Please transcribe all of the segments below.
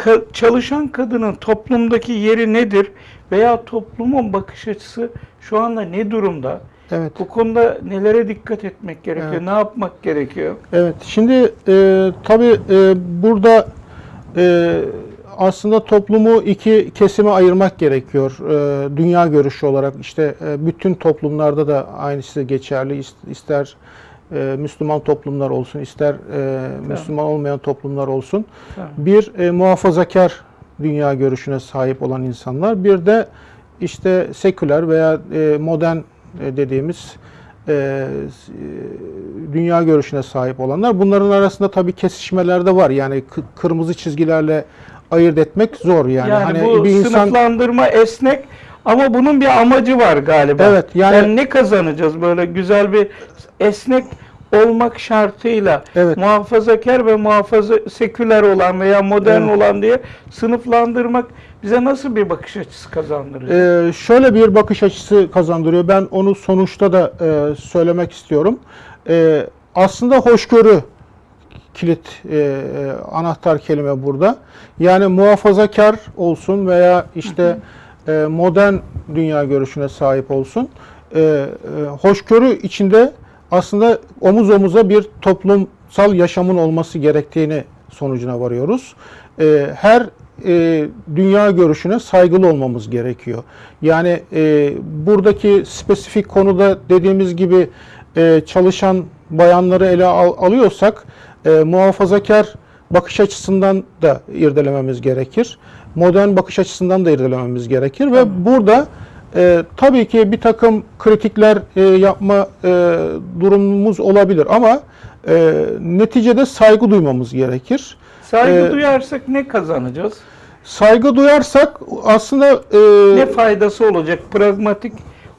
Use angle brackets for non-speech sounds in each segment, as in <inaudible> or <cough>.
ka- çalışan kadının toplumdaki yeri nedir veya toplumun bakış açısı şu anda ne durumda? Evet. Bu konuda nelere dikkat etmek gerekiyor? Evet. Ne yapmak gerekiyor? Evet. Şimdi e, tabii e, burada e, aslında toplumu iki kesime ayırmak gerekiyor. E, dünya görüşü olarak işte e, bütün toplumlarda da aynısı geçerli. İs- İster e, Müslüman toplumlar olsun, ister e, Müslüman olmayan toplumlar olsun. Tamam. Bir e, muhafazakar dünya görüşüne sahip olan insanlar, bir de işte seküler veya e, modern e, dediğimiz e, e, dünya görüşüne sahip olanlar. Bunların arasında tabii kesişmeler de var. Yani kı- kırmızı çizgilerle ayırt etmek zor yani. Yani, hani bu bir insan sınıflandırma esnek ama bunun bir amacı var galiba. Evet, yani- yani ne kazanacağız böyle güzel bir esnek olmak şartıyla Evet. muhafazakar ve muhafaza seküler olan veya modern Evet. olan diye sınıflandırmak bize nasıl bir bakış açısı kazandırır? Ee, şöyle bir bakış açısı kazandırıyor. Ben onu sonuçta da e, söylemek istiyorum. Ee, aslında hoşgörü kilit e, e, anahtar kelime burada. Yani muhafazakar olsun veya işte e, modern dünya görüşüne sahip olsun. E, e, hoşgörü içinde aslında omuz omuza bir toplumsal yaşamın olması gerektiğini sonucuna varıyoruz. E, her e, dünya görüşüne saygılı olmamız gerekiyor. Yani e, buradaki spesifik konuda dediğimiz gibi e, çalışan bayanları ele al- alıyorsak e, muhafazakar bakış açısından da irdelememiz gerekir. Modern bakış açısından da irdelememiz gerekir ve burada e, tabii ki bir takım kritikler e, yapma e, durumumuz olabilir ama e, neticede saygı duymamız gerekir. Saygı e, duyarsak ne kazanacağız? Saygı duyarsak aslında e, Ne faydası olacak pragmatik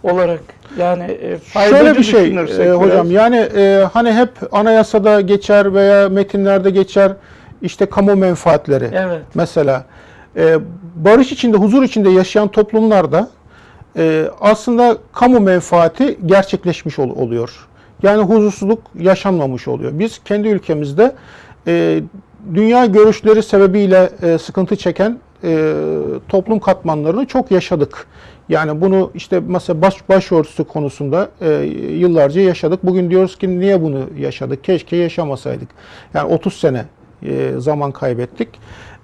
olarak? Yani e, Şöyle bir şey e, biraz. hocam yani e, hani hep anayasada geçer veya metinlerde geçer işte kamu menfaatleri Evet. mesela e, barış içinde huzur içinde yaşayan toplumlarda e, aslında kamu menfaati gerçekleşmiş ol- oluyor. Yani huzursuzluk yaşanmamış oluyor. Biz kendi ülkemizde e, dünya görüşleri sebebiyle e, sıkıntı çeken e, toplum katmanlarını çok yaşadık. Yani bunu işte mesela baş, başörtüsü konusunda e, yıllarca yaşadık. Bugün diyoruz ki niye bunu yaşadık? Keşke yaşamasaydık. Yani 30 sene e, zaman kaybettik.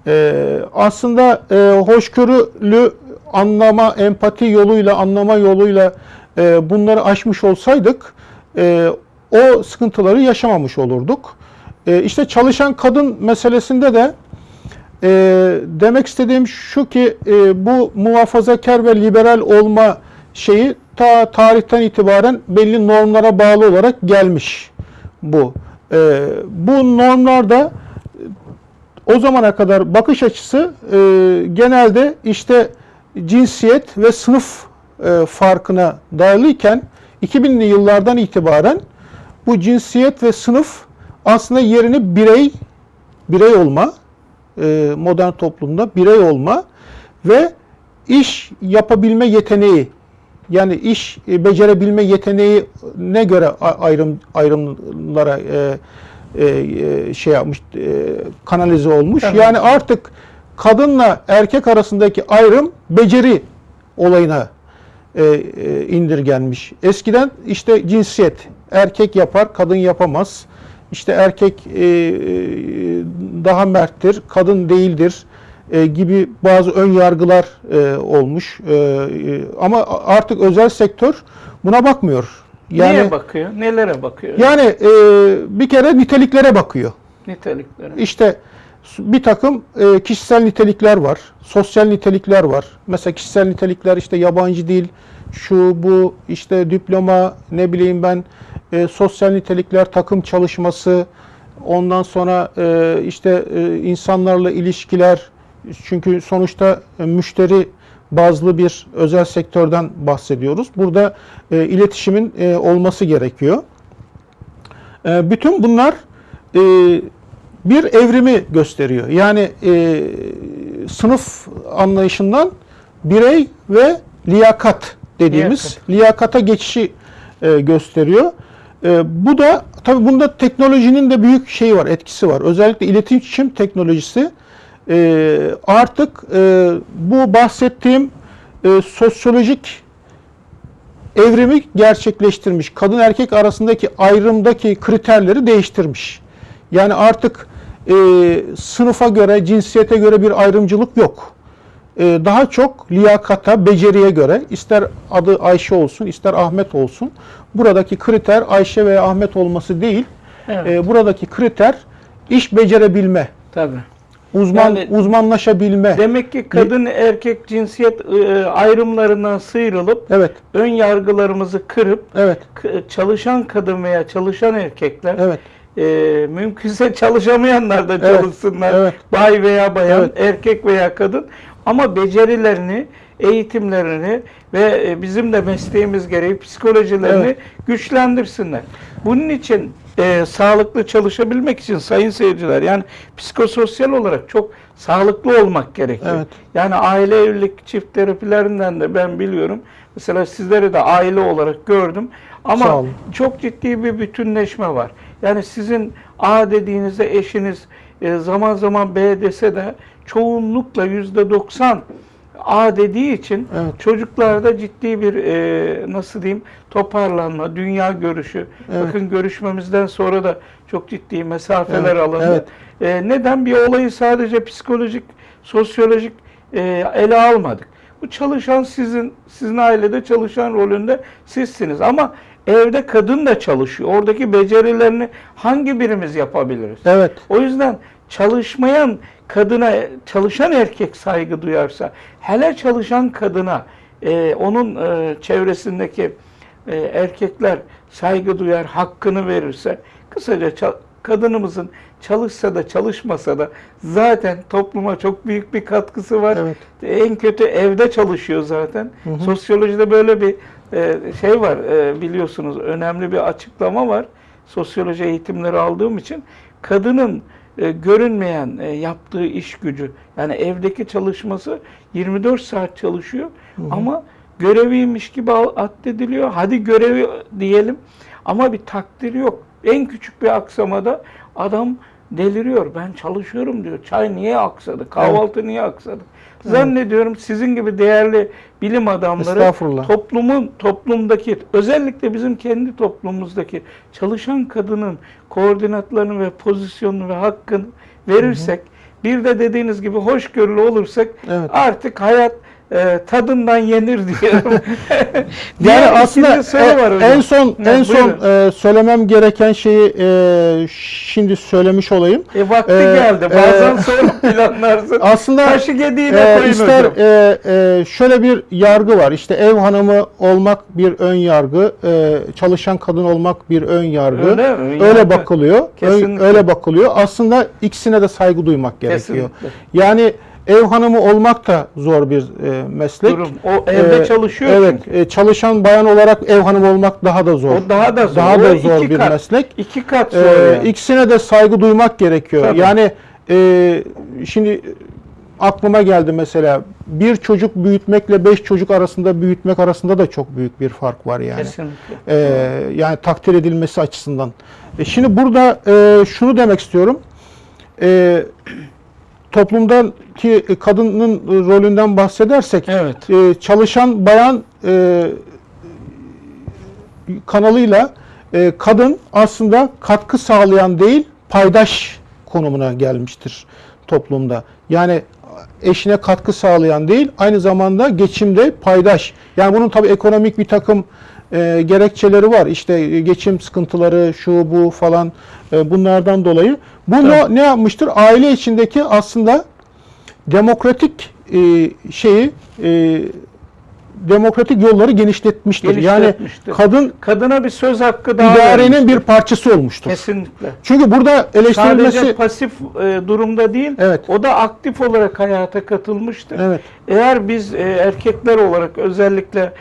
E, aslında e, hoşgörülü anlama, empati yoluyla, anlama yoluyla e, bunları aşmış olsaydık e, o sıkıntıları yaşamamış olurduk. E, işte çalışan kadın meselesinde de e, demek istediğim şu ki e, bu muhafazakar ve liberal olma şeyi ta tarihten itibaren belli normlara bağlı olarak gelmiş bu. E, bu normlarda o zamana kadar bakış açısı e, genelde işte cinsiyet ve sınıf e, farkına dayalıyken 2000'li yıllardan itibaren bu cinsiyet ve sınıf aslında yerini birey birey olma e, modern toplumda birey olma ve iş yapabilme yeteneği yani iş e, becerebilme yeteneği ne göre ayrım ayrımlara e, e, e, şey yapmış e, kanalize olmuş. Tabii. Yani artık kadınla erkek arasındaki ayrım beceri olayına e, e, indirgenmiş. Eskiden işte cinsiyet erkek yapar, kadın yapamaz. İşte erkek e, e, daha merttir, kadın değildir e, gibi bazı ön yargılar e, olmuş. E, e, ama artık özel sektör buna bakmıyor. Yani Neye bakıyor? Nelere bakıyor? yani e, bir kere niteliklere bakıyor. Niteliklere. İşte bir takım e, kişisel nitelikler var, sosyal nitelikler var. Mesela kişisel nitelikler işte yabancı dil, şu bu işte diploma, ne bileyim ben e, sosyal nitelikler, takım çalışması, ondan sonra e, işte e, insanlarla ilişkiler. Çünkü sonuçta e, müşteri bazlı bir özel sektörden bahsediyoruz. Burada e, iletişimin e, olması gerekiyor. E, bütün bunlar e, bir evrimi gösteriyor. Yani e, sınıf anlayışından birey ve liyakat dediğimiz liyakata geçişi e, gösteriyor. E, bu da tabii bunda teknolojinin de büyük şeyi var, etkisi var. Özellikle iletişim teknolojisi e, artık e, bu bahsettiğim e, sosyolojik evrimi gerçekleştirmiş. Kadın erkek arasındaki ayrımdaki kriterleri değiştirmiş. Yani artık e, sınıfa göre, cinsiyete göre bir ayrımcılık yok. E, daha çok liyakata, beceriye göre ister adı Ayşe olsun, ister Ahmet olsun. Buradaki kriter Ayşe veya Ahmet olması değil. Evet. E, buradaki kriter iş becerebilme, Tabii. uzman Yani- uzmanlaşabilme. Demek ki kadın erkek cinsiyet e, ayrımlarından sıyrılıp Evet, ön yargılarımızı kırıp evet, çalışan kadın veya çalışan erkekler evet, e, mümkünse çalışamayanlar da Evet, çalışsınlar. evet. Bay veya bayan, Evet. erkek veya kadın ama becerilerini, eğitimlerini ve e, bizim de mesleğimiz gereği psikolojilerini Evet. güçlendirsinler. Bunun için e, sağlıklı çalışabilmek için sayın seyirciler yani psikososyal olarak çok sağlıklı olmak gerekiyor. Evet. Yani aile evlilik çift terapilerinden de ben biliyorum. Mesela sizleri de aile olarak gördüm. Ama çok ciddi bir bütünleşme var. Yani sizin A dediğinizde eşiniz e, zaman zaman B dese de çoğunlukla yüzde 90 A dediği için Evet. çocuklarda ciddi bir e, nasıl diyeyim toparlanma, dünya görüşü. Evet. Bakın görüşmemizden sonra da çok ciddi mesafeler Evet, alındı. evet. E, neden bir olayı sadece psikolojik, sosyolojik e, ele almadık? Bu çalışan sizin, sizin ailede çalışan rolünde sizsiniz. Ama evde kadın da çalışıyor. Oradaki becerilerini hangi birimiz yapabiliriz? evet. O yüzden çalışmayan kadına, çalışan erkek saygı duyarsa, hele çalışan kadına, e, onun e, çevresindeki e, erkekler saygı duyar, hakkını verirse, kısaca kadınımızın çalışsa da çalışmasa da zaten topluma çok büyük bir katkısı var. Evet. En kötü evde çalışıyor zaten. Sosyolojide böyle bir e, şey var e, biliyorsunuz önemli bir açıklama var. Sosyoloji eğitimleri aldığım için kadının e, görünmeyen e, yaptığı iş gücü yani evdeki çalışması 24 saat çalışıyor ama göreviymiş gibi addediliyor. Hadi görevi diyelim ama bir takdir yok. En küçük bir aksamada adam deliriyor. Ben çalışıyorum diyor. Çay niye aksadı? Kahvaltı niye aksadı? Zannediyorum sizin gibi değerli bilim adamları toplumun toplumdaki özellikle bizim kendi toplumumuzdaki çalışan kadının koordinatlarını ve pozisyonunu ve hakkını verirsek bir de dediğiniz gibi hoşgörülü olursak Evet. artık hayat e, tadından yenir diyorum. <laughs> <laughs> Yani aslında e- var hocam. en son Ha, en son e, söylemem gereken şeyi e, şimdi söylemiş olayım. E, vakti e, geldi. Bazen e, sonra planlarsın. <laughs> Aslında Taşı gediğine e, koyun ister hocam. e, e, şöyle bir yargı var. İşte ev hanımı olmak bir ön yargı, e, çalışan kadın olmak bir ön yargı. Öyle mi? Öyle Yargı. bakılıyor. Ön- Kesinlikle. öyle bakılıyor. Aslında ikisine de saygı duymak gerekiyor. Kesinlikle. Yani ev hanımı olmak da zor bir e, meslek. Durum. O evde Ee, çalışıyor Evet, çünkü. e, çalışan bayan olarak ev hanımı olmak daha da zor. O daha da zor. Daha O da zor bir kat. meslek. İki kat zor Ee, yani. İkisine de saygı duymak gerekiyor. Tabii. Yani e, şimdi aklıma geldi mesela bir çocuk büyütmekle beş çocuk arasında büyütmek arasında da çok büyük bir fark var yani. Kesinlikle. Ee, yani takdir edilmesi açısından. E şimdi burada e, şunu demek istiyorum. E, toplumdaki kadının rolünden bahsedersek Evet. e, çalışan bayan e, kanalıyla e, kadın aslında katkı sağlayan değil paydaş konumuna gelmiştir toplumda. Yani eşine katkı sağlayan değil aynı zamanda geçimde paydaş. Yani bunun tabii ekonomik bir takım e, gerekçeleri var. İşte e, geçim sıkıntıları şu bu falan e, bunlardan dolayı. Bu ne, ne yapmıştır? Aile içindeki aslında demokratik e, şeyi e, demokratik yolları genişletmiştir. Genişletmiştir. Yani kadın Kadına bir söz hakkı daha idarenin vermiştir. bir parçası olmuştur. Kesinlikle. Çünkü burada eleştirilmesi Sadece pasif e, durumda değil, Evet. o da aktif olarak hayata katılmıştır. Evet. Eğer biz e, erkekler olarak özellikle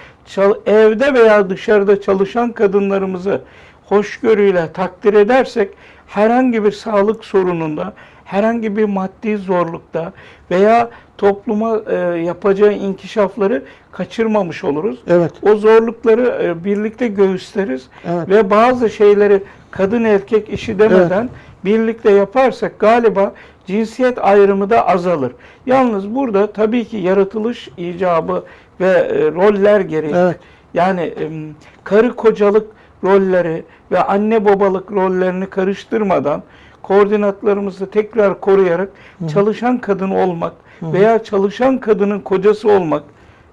evde veya dışarıda çalışan kadınlarımızı hoşgörüyle takdir edersek herhangi bir sağlık sorununda, herhangi bir maddi zorlukta veya topluma e, yapacağı inkişafları kaçırmamış oluruz. Evet. O zorlukları e, birlikte göğüsleriz Evet. ve bazı şeyleri kadın erkek işi demeden birlikte yaparsak galiba cinsiyet ayrımı da azalır. Yalnız burada tabii ki yaratılış icabı ve e, roller gereği Evet. yani em, karı kocalık rolleri ve anne babalık rollerini karıştırmadan koordinatlarımızı tekrar koruyarak çalışan kadın olmak veya çalışan kadının kocası olmak,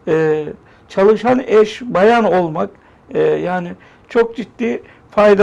e, çalışan eş bayan olmak e, yani çok ciddi fayda